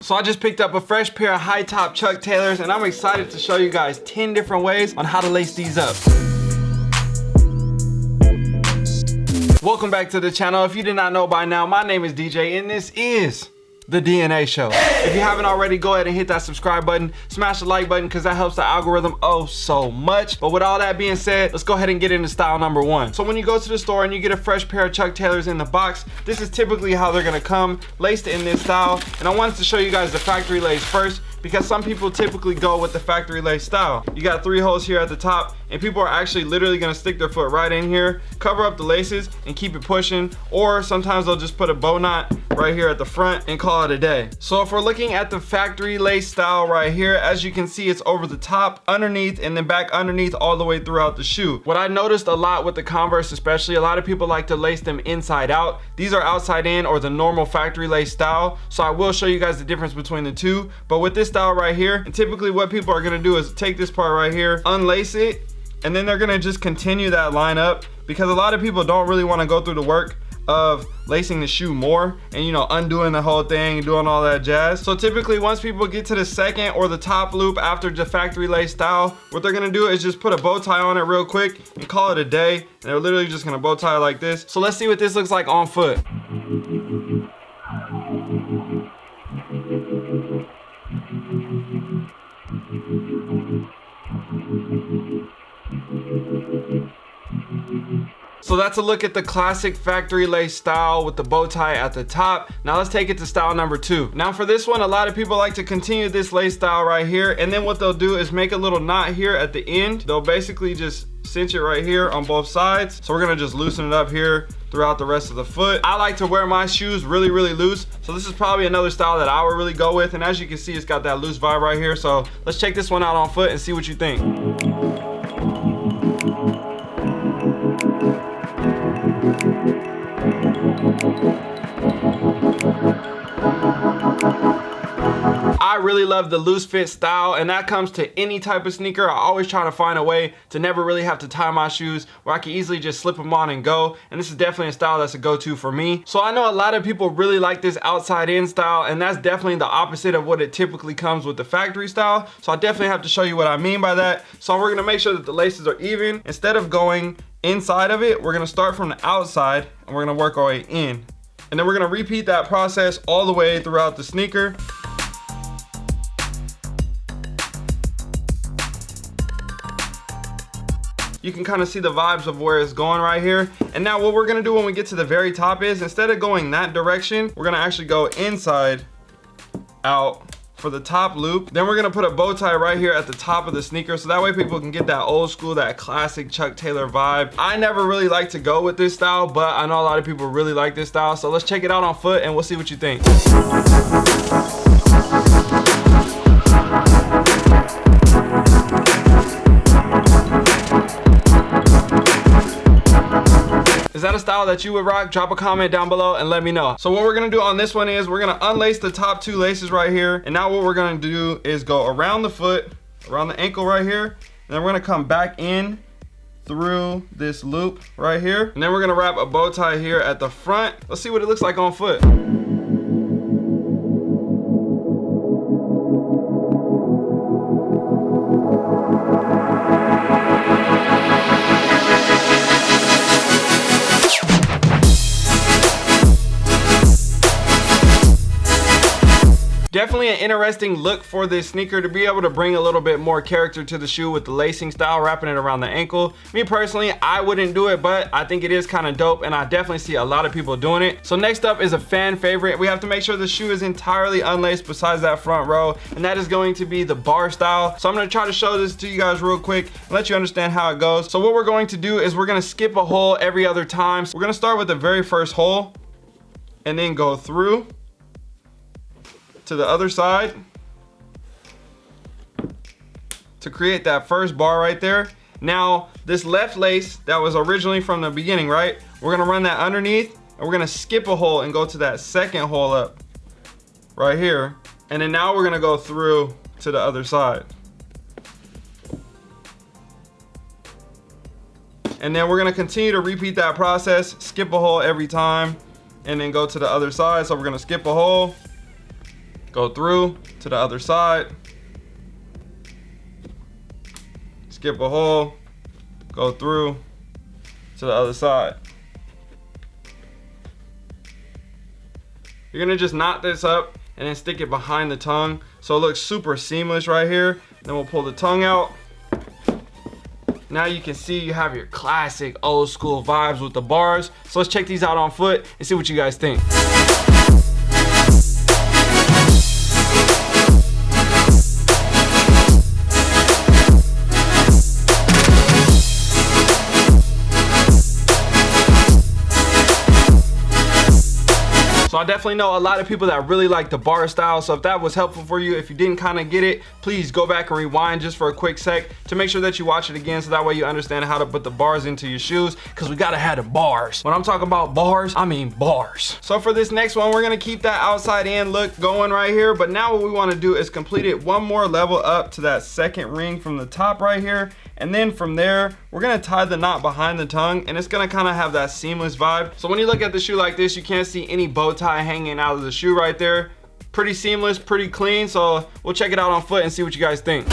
So I just picked up a fresh pair of high top Chuck Taylors and I'm excited to show you guys 10 different ways on how to lace these up. Welcome back to the channel. If you did not know by now, my name is DJ and this is the DNA show. If you haven't already, go ahead and hit that subscribe button, smash the like button because that helps the algorithm oh so much. But with all that being said, let's go ahead and get into style number one. So when you go to the store and you get a fresh pair of Chuck Taylors in the box, this is typically how they're gonna come, laced in this style. And I wanted to show you guys the factory lace first because some people typically go with the factory lace style. You got three holes here at the top and people are actually literally gonna stick their foot right in here, cover up the laces and keep it pushing. Or sometimes they'll just put a bow knot right here at the front and call it a day. So if we're looking at the factory lace style right here, as you can see, it's over the top, underneath, and then back underneath all the way throughout the shoe. What I noticed a lot with the Converse especially, a lot of people like to lace them inside out. These are outside in or the normal factory lace style. So I will show you guys the difference between the two. But with this style right here, and typically what people are gonna do is take this part right here, unlace it, and then they're gonna just continue that line up because a lot of people don't really wanna go through the work of lacing the shoe more and you know undoing the whole thing and doing all that jazz. So typically once people get to the second or the top loop after the factory lace style what they're gonna do is just put a bow tie on it real quick and call it a day. And they're literally just gonna bow tie like this. So let's see what this looks like on foot So that's a look at the classic factory lace style with the bow tie at the top. Now let's take it to style number two. Now for this one, a lot of people like to continue this lace style right here. And then what they'll do is make a little knot here at the end. They'll basically just cinch it right here on both sides. So we're gonna just loosen it up here throughout the rest of the foot. I like to wear my shoes really, really loose. So this is probably another style that I would really go with. And as you can see, it's got that loose vibe right here. So let's check this one out on foot and see what you think. Really love the loose fit style and that comes to any type of sneaker. I always try to find a way to never really have to tie my shoes where I can easily just slip them on and go. And this is definitely a style that's a go-to for me. So I know a lot of people really like this outside in style and that's definitely the opposite of what it typically comes with the factory style. So I definitely have to show you what I mean by that. So we're gonna make sure that the laces are even. Instead of going inside of it, we're gonna start from the outside and we're gonna work our way in. And then we're gonna repeat that process all the way throughout the sneaker. You can kind of see the vibes of where it's going right here. And now what we're gonna do when we get to the very top is instead of going that direction, we're gonna actually go inside out for the top loop. Then we're gonna put a bow tie right here at the top of the sneaker so that way people can get that old school, that classic Chuck Taylor vibe. I never really like to go with this style, but I know a lot of people really like this style. So let's check it out on foot and we'll see what you think. Style that you would rock? Drop a comment down below and let me know. So what we're gonna do on this one is we're gonna unlace the top two laces right here. And now what we're gonna do is go around the foot, around the ankle right here. And then we're gonna come back in through this loop right here. And then we're gonna wrap a bow tie here at the front. Let's see what it looks like on foot. Definitely an interesting look for this sneaker to be able to bring a little bit more character to the shoe with the lacing style, wrapping it around the ankle. Me personally, I wouldn't do it, but I think it is kind of dope and I definitely see a lot of people doing it. So next up is a fan favorite. We have to make sure the shoe is entirely unlaced besides that front row, and that is going to be the bar style. So I'm gonna try to show this to you guys real quick and let you understand how it goes. So what we're going to do is we're gonna skip a hole every other time. So we're gonna start with the very first hole and then go through to the other side to create that first bar right there. Now, this left lace that was originally from the beginning, right? We're gonna run that underneath and we're gonna skip a hole and go to that second hole up right here. And then now we're gonna go through to the other side. And then we're gonna continue to repeat that process, skip a hole every time, and then go to the other side. So we're gonna skip a hole, go through to the other side, skip a hole, go through to the other side. You're gonna just knot this up and then stick it behind the tongue so it looks super seamless right here. Then we'll pull the tongue out. Now you can see you have your classic old school vibes with the bars. So let's check these out on foot and see what you guys think. I definitely know a lot of people that really like the bar style. So if that was helpful for you, if you didn't kind of get it, please go back and rewind just for a quick sec to make sure that you watch it again. So that way you understand how to put the bars into your shoes because we got to have the bars. When I'm talking about bars, I mean bars. So for this next one, we're going to keep that outside in look going right here. But now what we want to do is complete it one more level up to that second ring from the top right here and then from there, we're gonna tie the knot behind the tongue and it's gonna kind of have that seamless vibe. So when you look at the shoe like this, you can't see any bow tie hanging out of the shoe right there. Pretty seamless, pretty clean. So we'll check it out on foot and see what you guys think.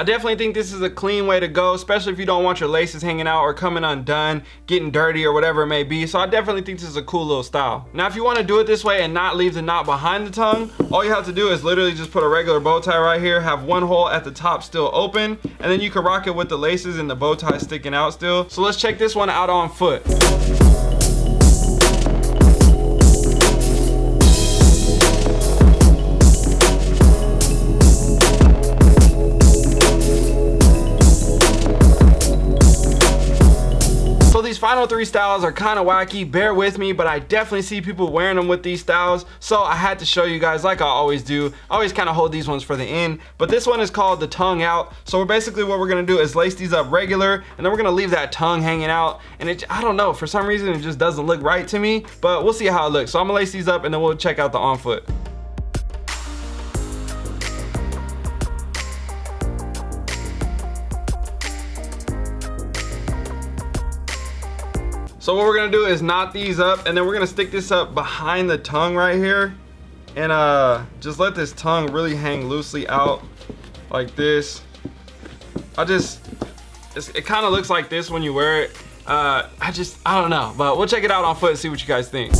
I definitely think this is a clean way to go, especially if you don't want your laces hanging out or coming undone, getting dirty or whatever it may be. So I definitely think this is a cool little style. Now, if you want to do it this way and not leave the knot behind the tongue, all you have to do is literally just put a regular bow tie right here, have one hole at the top still open, and then you can rock it with the laces and the bow tie sticking out still. So let's check this one out on foot. Final three styles are kind of wacky bear with me but i definitely see people wearing them with these styles so i had to show you guys like i always do. I always kind of hold these ones for the end but this one is called the tongue out. So we're basically what we're gonna do is lace these up regular and then we're gonna leave that tongue hanging out and it i don't know for some reason it just doesn't look right to me but we'll see how it looks. So i'm gonna lace these up and then we'll check out the on foot So what we're gonna do is knot these up and then we're gonna stick this up behind the tongue right here and uh, just let this tongue really hang loosely out like this. I just, it kind of looks like this when you wear it. Uh, I just, I don't know, but we'll check it out on foot and see what you guys think.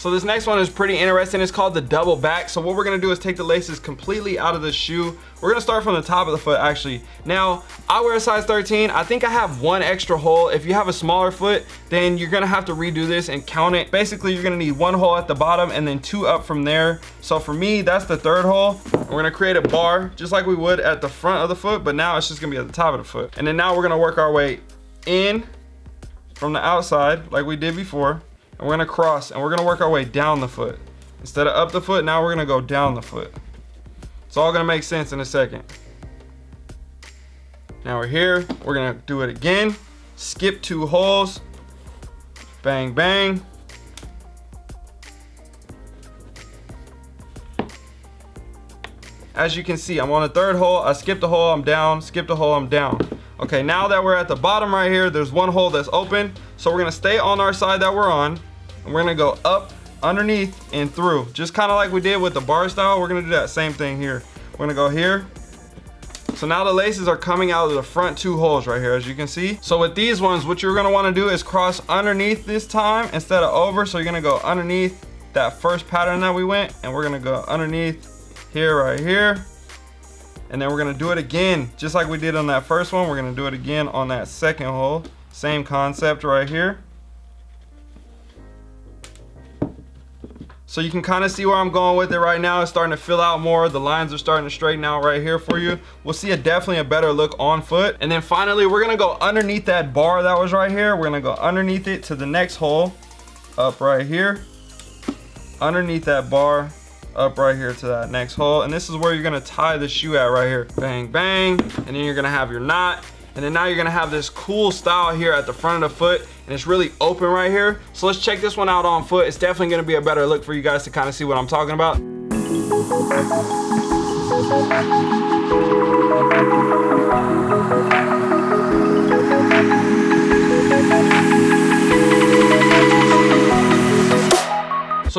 So this next one is pretty interesting. It's called the double back. So what we're gonna do is take the laces completely out of the shoe. We're gonna start from the top of the foot actually. Now, I wear a size 13. I think I have one extra hole. If you have a smaller foot, then you're gonna have to redo this and count it. Basically, you're gonna need one hole at the bottom and then two up from there. So for me, that's the third hole. We're gonna create a bar just like we would at the front of the foot, but now it's just gonna be at the top of the foot. And then now we're gonna work our way in from the outside like we did before and we're gonna cross and we're gonna work our way down the foot. Instead of up the foot, now we're gonna go down the foot. It's all gonna make sense in a second. Now we're here, we're gonna do it again. Skip two holes, bang, bang. As you can see, I'm on the third hole, I skipped a hole, I'm down, skipped a hole, I'm down. Okay, now that we're at the bottom right here, there's one hole that's open. So we're gonna stay on our side that we're on and we're gonna go up underneath and through. Just kind of like we did with the bar style we're gonna do that same thing here. We're gonna go here. So now the laces are coming out of the front two holes right here as you can see. So with these ones what you're gonna want to do is cross underneath this time instead of over. So you're gonna go underneath that first pattern that we went and we're gonna go underneath here right here. And then we're gonna do it again just like we did on that first one. We're gonna do it again on that second hole. Same concept right here So you can kind of see where I'm going with it right now. It's starting to fill out more. The lines are starting to straighten out right here for you. We'll see a definitely a better look on foot. And then finally, we're gonna go underneath that bar that was right here. We're gonna go underneath it to the next hole, up right here. Underneath that bar, up right here to that next hole. And this is where you're gonna tie the shoe at right here. Bang, bang. And then you're gonna have your knot. And then now you're gonna have this cool style here at the front of the foot and it's really open right here. So let's check this one out on foot. It's definitely gonna be a better look for you guys to kind of see what I'm talking about.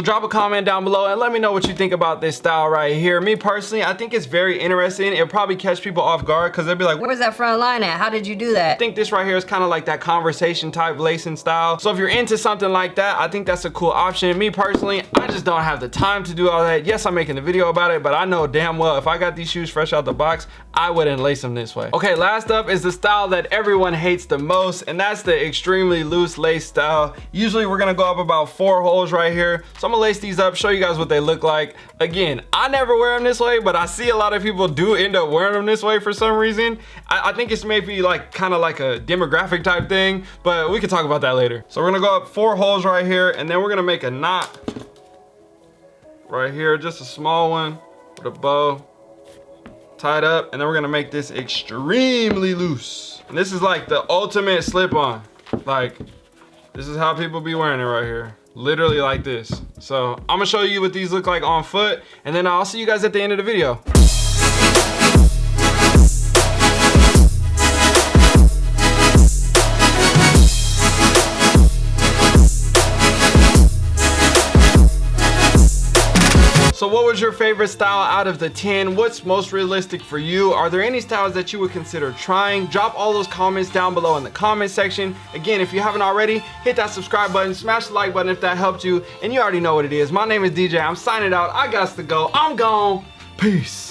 So drop a comment down below and let me know what you think about this style right here. Me personally, I think it's very interesting. It'll probably catch people off guard because they'll be like, where's that front line at? How did you do that? I think this right here is kind of like that conversation type lacing style. So if you're into something like that, I think that's a cool option. Me personally, I just don't have the time to do all that. Yes, I'm making a video about it, but I know damn well if I got these shoes fresh out the box, I wouldn't lace them this way. Okay, last up is the style that everyone hates the most, and that's the extremely loose lace style. Usually we're gonna go up about four holes right here. So I'm gonna lace these up, show you guys what they look like. Again, I never wear them this way, but I see a lot of people do end up wearing them this way for some reason. I, I think it's maybe like kind of like a demographic type thing, but we can talk about that later. So we're gonna go up four holes right here, and then we're gonna make a knot right here, just a small one with a bow tied up, and then we're gonna make this extremely loose. And this is like the ultimate slip on. Like, this is how people be wearing it right here literally like this. So I'm gonna show you what these look like on foot and then I'll see you guys at the end of the video. So what was your favorite style out of the 10? What's most realistic for you? Are there any styles that you would consider trying? Drop all those comments down below in the comment section. Again, if you haven't already, hit that subscribe button, smash the like button if that helped you, and you already know what it is. My name is DJ, I'm signing out, I got to go, I'm gone, peace.